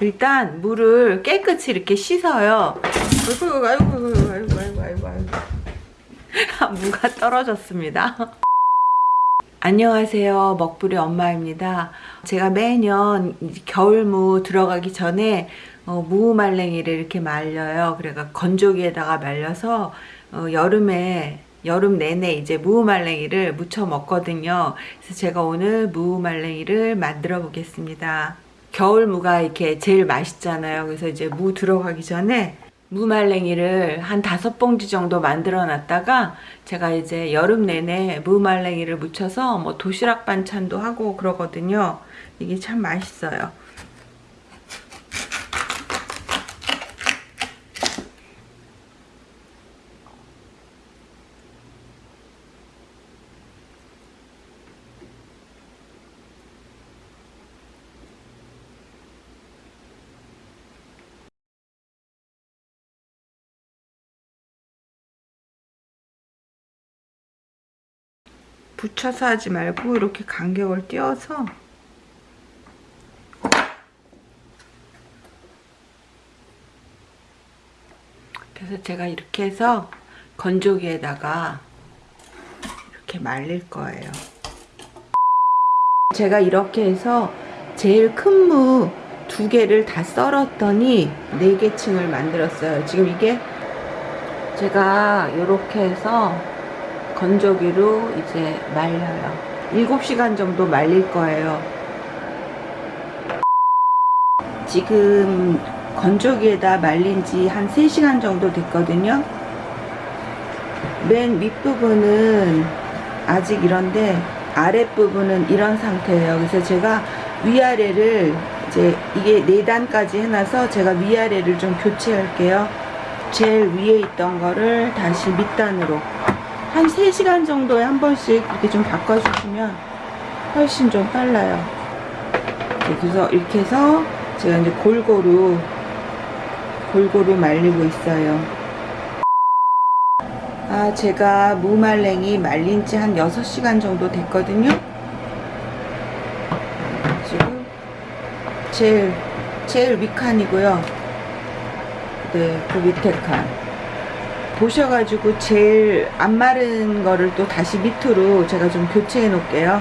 일단 물을 깨끗이 이렇게 씻어요. 아이고 아이고 아이고 아이고 아이고 아이고 무가 떨어졌습니다. 안녕하세요. 먹부리 엄마입니다. 제가 매년 겨울무 들어가기 전에 어, 무말랭이를 이렇게 말려요. 그래가 건조기에다가 말려서 어, 여름에 여름 내내 이제 무말랭이를 무쳐 먹거든요. 그래서 제가 오늘 무말랭이를 만들어 보겠습니다. 겨울 무가 이렇게 제일 맛있잖아요. 그래서 이제 무 들어가기 전에 무말랭이를 한 다섯 봉지 정도 만들어 놨다가 제가 이제 여름 내내 무말랭이를 무쳐서 뭐 도시락 반찬도 하고 그러거든요. 이게 참 맛있어요. 붙여서 하지 말고 이렇게 간격을 띄워서 그래서 제가 이렇게 해서 건조기에다가 이렇게 말릴 거예요. 제가 이렇게 해서 제일 큰 무 두 개를 다 썰었더니 네 개 층을 만들었어요. 지금 이게 제가 이렇게 해서 건조기로 이제 말려요. 7시간 정도 말릴 거예요. 지금 건조기에다 말린 지 한 3시간 정도 됐거든요. 맨 윗부분은 아직 이런데 아랫부분은 이런 상태예요. 그래서 제가 위아래를 이제 이게 4단까지 해놔서 제가 위아래를 좀 교체할게요. 제일 위에 있던 거를 다시 밑단으로 한 3시간 정도에 한 번씩 이렇게 좀 바꿔주시면 훨씬 좀 빨라요. 네, 그래서 이렇게 해서 제가 이제 골고루 골고루 말리고 있어요. 아, 제가 무말랭이 말린 지 한 6시간 정도 됐거든요. 지금 제일, 제일 위칸이고요. 네, 그 밑에 칸. 보셔가지고 제일 안 마른 거를 또 다시 밑으로 제가 좀 교체해 놓을게요.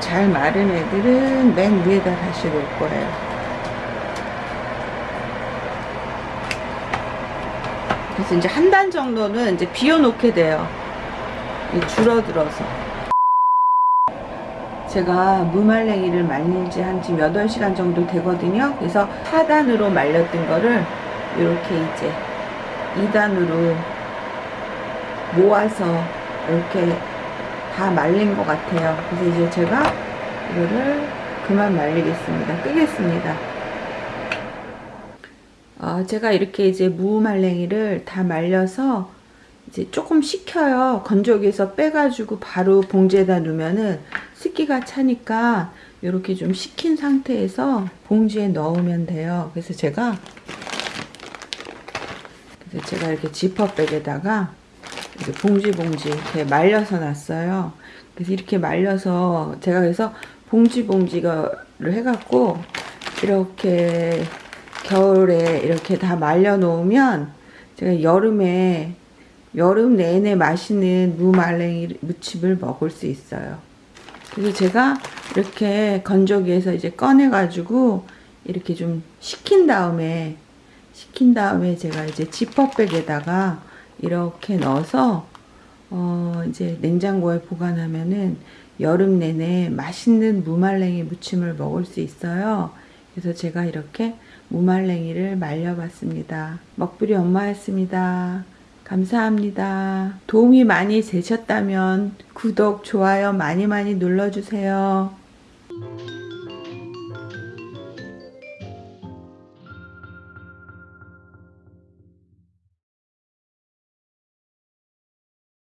잘 마른 애들은 맨 위에다 다시 놓을 거예요. 그래서 이제 한 단 정도는 이제 비워 놓게 돼요. 줄어들어서. 제가 무말랭이를 말린 지 한 지금 8시간 정도 되거든요. 그래서 하단으로 말렸던 거를 이렇게 이제 2단으로 모아서 이렇게 다 말린 것 같아요. 그래서 이제 제가 이거를 그만 말리겠습니다. 끄겠습니다. 어, 제가 이렇게 이제 무말랭이를 다 말려서 이제 조금 식혀요. 건조기에서 빼가지고 바로 봉지에다 넣으면은 습기가 차니까 이렇게 좀 식힌 상태에서 봉지에 넣으면 돼요. 그래서 제가 그래서 제가 이렇게 지퍼백에다가 이렇게 봉지 봉지 이렇게 말려서 놨어요. 그래서 이렇게 말려서 제가 그래서 봉지 봉지를 해갖고 이렇게 겨울에 이렇게 다 말려 놓으면 제가 여름에 여름 내내 맛있는 무말랭이 무침을 먹을 수 있어요. 그래서 제가 이렇게 건조기에서 이제 꺼내 가지고 이렇게 좀 식힌 다음에 식힌 다음에 제가 이제 지퍼백에다가 이렇게 넣어서 어 이제 냉장고에 보관하면은 여름 내내 맛있는 무말랭이 무침을 먹을 수 있어요. 그래서 제가 이렇게 무말랭이를 말려봤습니다. 먹부리 엄마였습니다. 감사합니다. 도움이 많이 되셨다면 구독, 좋아요 많이 많이 눌러주세요.